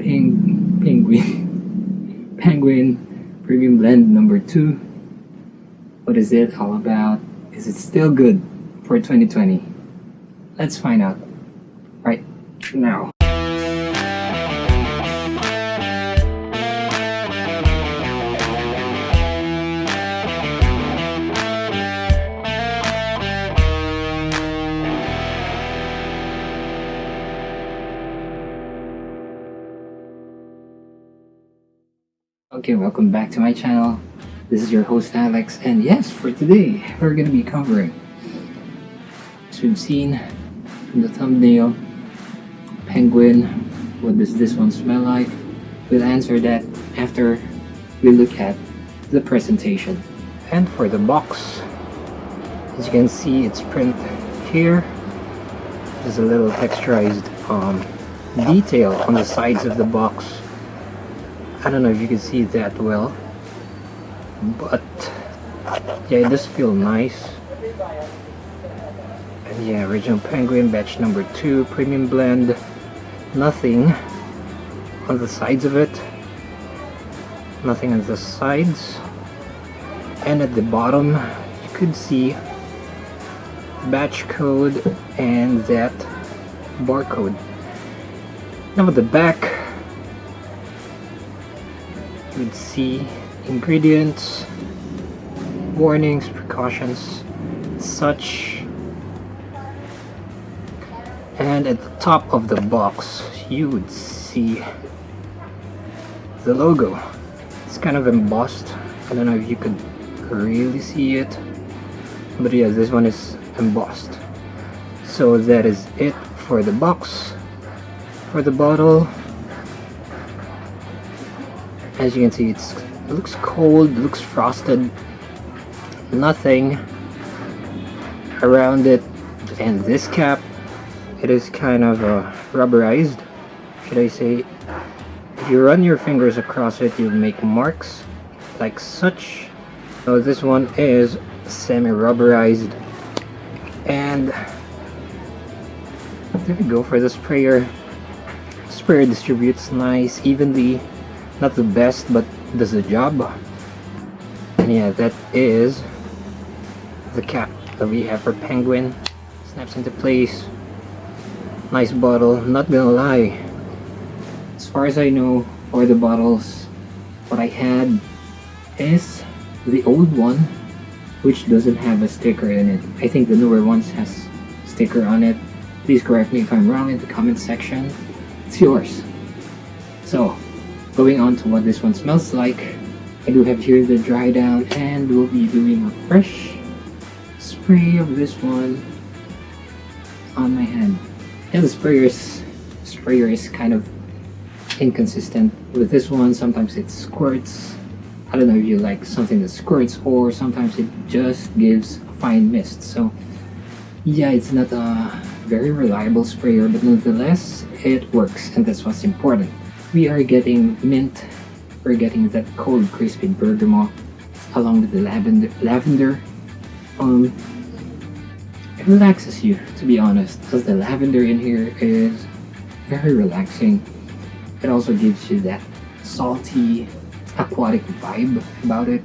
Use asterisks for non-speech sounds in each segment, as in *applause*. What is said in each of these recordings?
Ping, Penguin, *laughs* Penguin Premium Blend number 2. What is it all about? Is it still good for 2020? Let's find out right now. Okay, welcome back to my channel. This is your host Alex, and yes, for today, we're gonna be covering, as we've seen in the thumbnail, Penguin, what does this one smell like? We'll answer that after we look at the presentation. And for the box, as you can see, it's print here. There's a little texturized um, detail on the sides of the box I don't know if you can see that well but yeah it does feel nice. And yeah original penguin batch number two premium blend. Nothing on the sides of it. Nothing on the sides. And at the bottom you could see batch code and that barcode. Now at the back would see ingredients, warnings, precautions, such. And at the top of the box, you would see the logo. It's kind of embossed. I don't know if you could really see it. But yeah, this one is embossed. So that is it for the box. For the bottle, as you can see it's it looks cold looks frosted. Nothing around it. And this cap it is kind of uh, rubberized should I say. If you run your fingers across it you'll make marks like such. So this one is semi-rubberized. And there we go for the sprayer. Sprayer distributes nice evenly not the best but does the job. And yeah that is the cap that we have for penguin. Snaps into place. Nice bottle not gonna lie. As far as I know for the bottles what I had is the old one which doesn't have a sticker in it. I think the newer ones has sticker on it. Please correct me if I'm wrong in the comment section. It's yours. So Going on to what this one smells like, I do have here the dry down and we'll be doing a fresh spray of this one on my hand. Yeah, the sprayer is kind of inconsistent with this one. Sometimes it squirts. I don't know if you like something that squirts or sometimes it just gives a fine mist. So yeah, it's not a very reliable sprayer, but nonetheless, it works and that's what's important we are getting mint. We're getting that cold crispy bergamot along with the lavender lavender. Um it relaxes you to be honest because the lavender in here is very relaxing. It also gives you that salty aquatic vibe about it.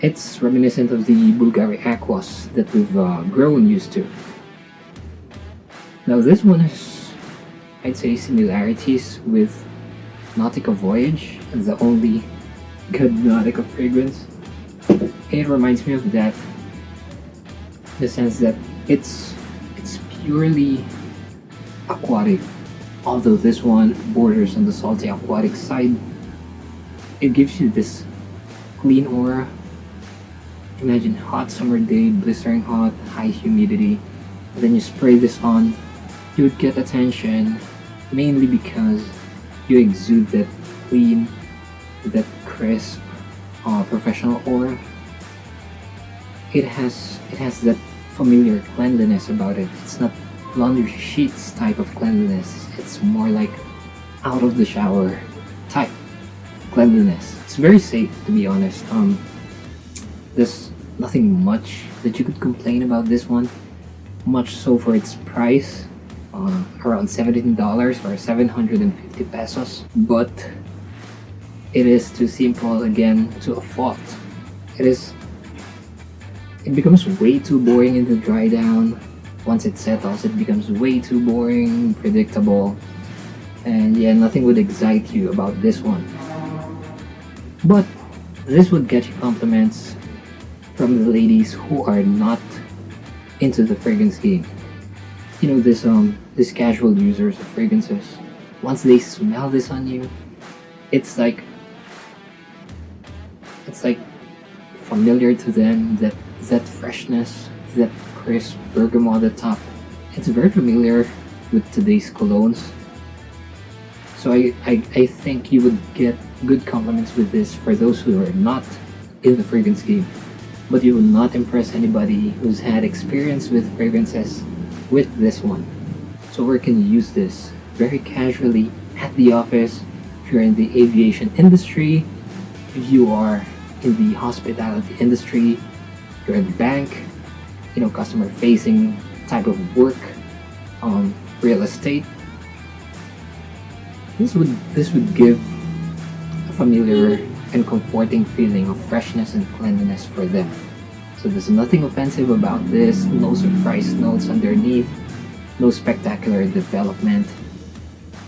It's reminiscent of the Bulgari Aquas that we've uh, grown used to. Now this one is I'd say similarities with Nautica Voyage the only *laughs* good Nautica fragrance. It reminds me of that in the sense that it's it's purely aquatic. Although this one borders on the salty aquatic side it gives you this clean aura. Imagine hot summer day blistering hot high humidity. And then you spray this on you would get attention mainly because you exude that clean, that crisp, uh, professional aura. It has it has that familiar cleanliness about it. It's not laundry sheets type of cleanliness. It's more like out of the shower type cleanliness. It's very safe to be honest. Um, there's nothing much that you could complain about this one. Much so for its price uh, around $17 or 750 pesos. But it is too simple again to a fault it is it becomes way too boring in the dry down. Once it settles it becomes way too boring predictable. And yeah nothing would excite you about this one. But this would get you compliments from the ladies who are not into the fragrance game you know this um this casual users of fragrances once they smell this on you it's like it's like familiar to them that that freshness that crisp bergamot at the top. It's very familiar with today's colognes. So I, I, I think you would get good compliments with this for those who are not in the fragrance game. But you will not impress anybody who's had experience with fragrances with this one. So where can use this? Very casually at the office, if you're in the aviation industry, if you are in the hospitality industry, you're in the bank, you know, customer facing type of work, um, real estate. This would this would give a familiar and comforting feeling of freshness and cleanliness for them. So there's nothing offensive about this, no surprise notes underneath, no spectacular development.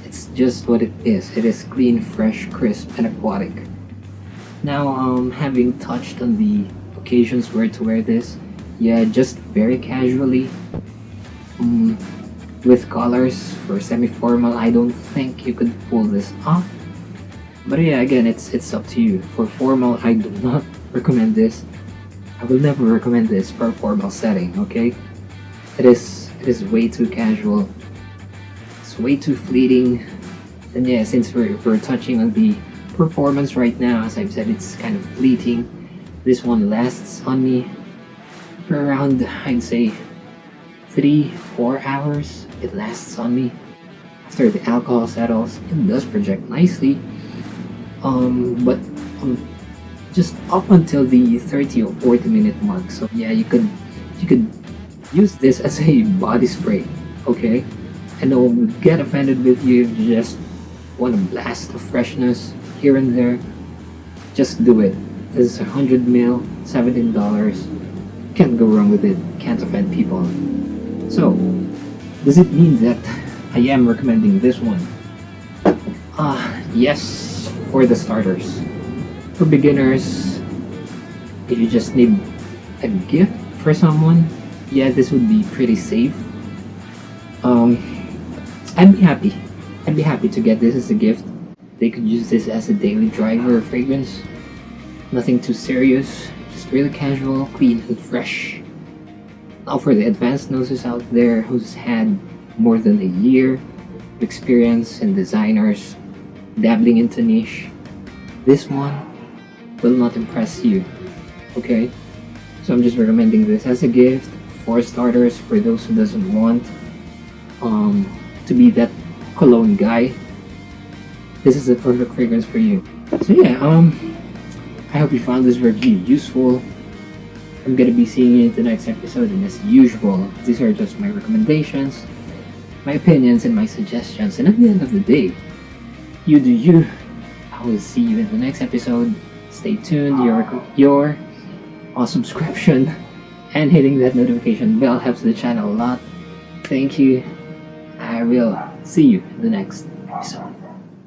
It's just what it is. It is clean, fresh, crisp, and aquatic. Now, um, having touched on the occasions where to wear this, yeah, just very casually, um, with colors for semi-formal, I don't think you could pull this off. But yeah, again, it's it's up to you. For formal, I do not *laughs* recommend this. I will never recommend this for a formal setting, okay? It is it is way too casual. It's way too fleeting. And yeah, since we're, we're touching on the performance right now, as I've said, it's kind of fleeting. This one lasts on me for around, I'd say, three, four hours. It lasts on me. After the alcohol settles, it does project nicely. Um, but um, just up until the 30 or 40 minute mark. So yeah you could you could use this as a body spray okay? And no one would get offended with you. If you just want a blast of freshness here and there. Just do it. This is 100 mil 17 dollars. Can't go wrong with it. Can't offend people. So does it mean that I am recommending this one? Ah uh, yes for the starters for beginners, if you just need a gift for someone, yeah, this would be pretty safe. Um, I'd be happy. I'd be happy to get this as a gift. They could use this as a daily driver or fragrance. Nothing too serious, just really casual, clean and fresh. Now for the advanced noses out there who's had more than a year of experience and designers dabbling into niche, this one will not impress you. Okay? So I'm just recommending this as a gift for starters for those who doesn't want um, to be that cologne guy. This is the perfect fragrance for you. So yeah, um, I hope you found this review useful. I'm gonna be seeing you in the next episode and as usual, these are just my recommendations, my opinions and my suggestions and at the end of the day, you do you. I will see you in the next episode stay tuned. Your your uh, subscription *laughs* and hitting that notification bell helps the channel a lot. Thank you. I will see you in the next episode.